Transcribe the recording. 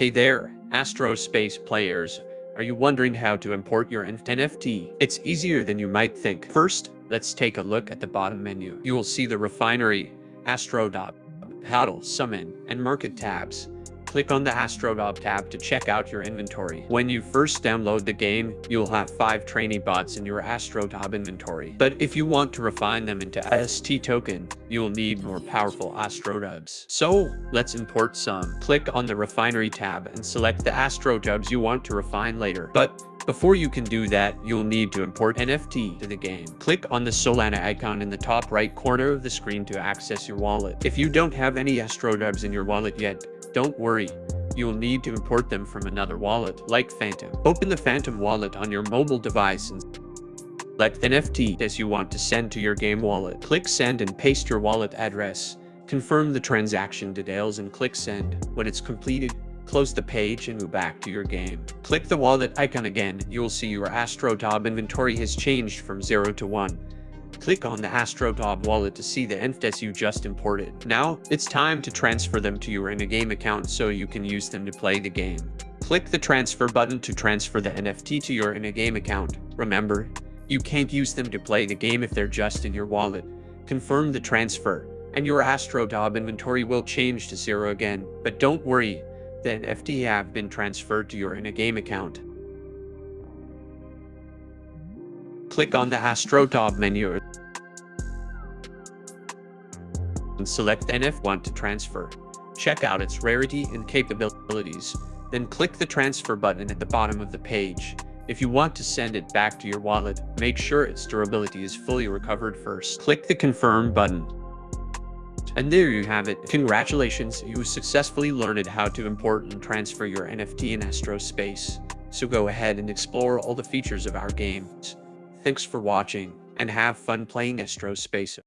Hey there, Astrospace players. Are you wondering how to import your NFT? It's easier than you might think. First, let's take a look at the bottom menu. You will see the Refinery, Astrobot, Paddle, Summon, and Market tabs. Click on the Astrobot tab to check out your inventory. When you first download the game, you'll have 5 trainee bots in your Astrobot inventory. But if you want to refine them into AST token, you'll need more powerful Astrobots. So, let's import some. Click on the Refinery tab and select the Astrobots you want to refine later. But before you can do that, you'll need to import NFT to the game. Click on the Solana icon in the top right corner of the screen to access your wallet. If you don't have any Astrobots in your wallet yet, don't worry, you'll need to import them from another wallet, like Phantom. Open the Phantom wallet on your mobile device and select NFT as you want to send to your game wallet. Click Send and paste your wallet address. Confirm the transaction details and click Send. When it's completed, close the page and move back to your game. Click the wallet icon again, you'll see your Astrobot inventory has changed from 0 to 1. Click on the Astrobot wallet to see the NFTs you just imported. Now, it's time to transfer them to your in-game account so you can use them to play the game. Click the transfer button to transfer the NFT to your in-game account. Remember, you can't use them to play the game if they're just in your wallet. Confirm the transfer, and your AstroBot inventory will change to zero again. But don't worry, the NFT have been transferred to your in-game account. Click on the Astrobot menu and select NF1 to transfer. Check out its rarity and capabilities, then click the transfer button at the bottom of the page. If you want to send it back to your wallet, make sure its durability is fully recovered first. Click the confirm button. And there you have it. Congratulations, you successfully learned how to import and transfer your NFT in Astro Space. So go ahead and explore all the features of our games. Thanks for watching, and have fun playing Astrospace.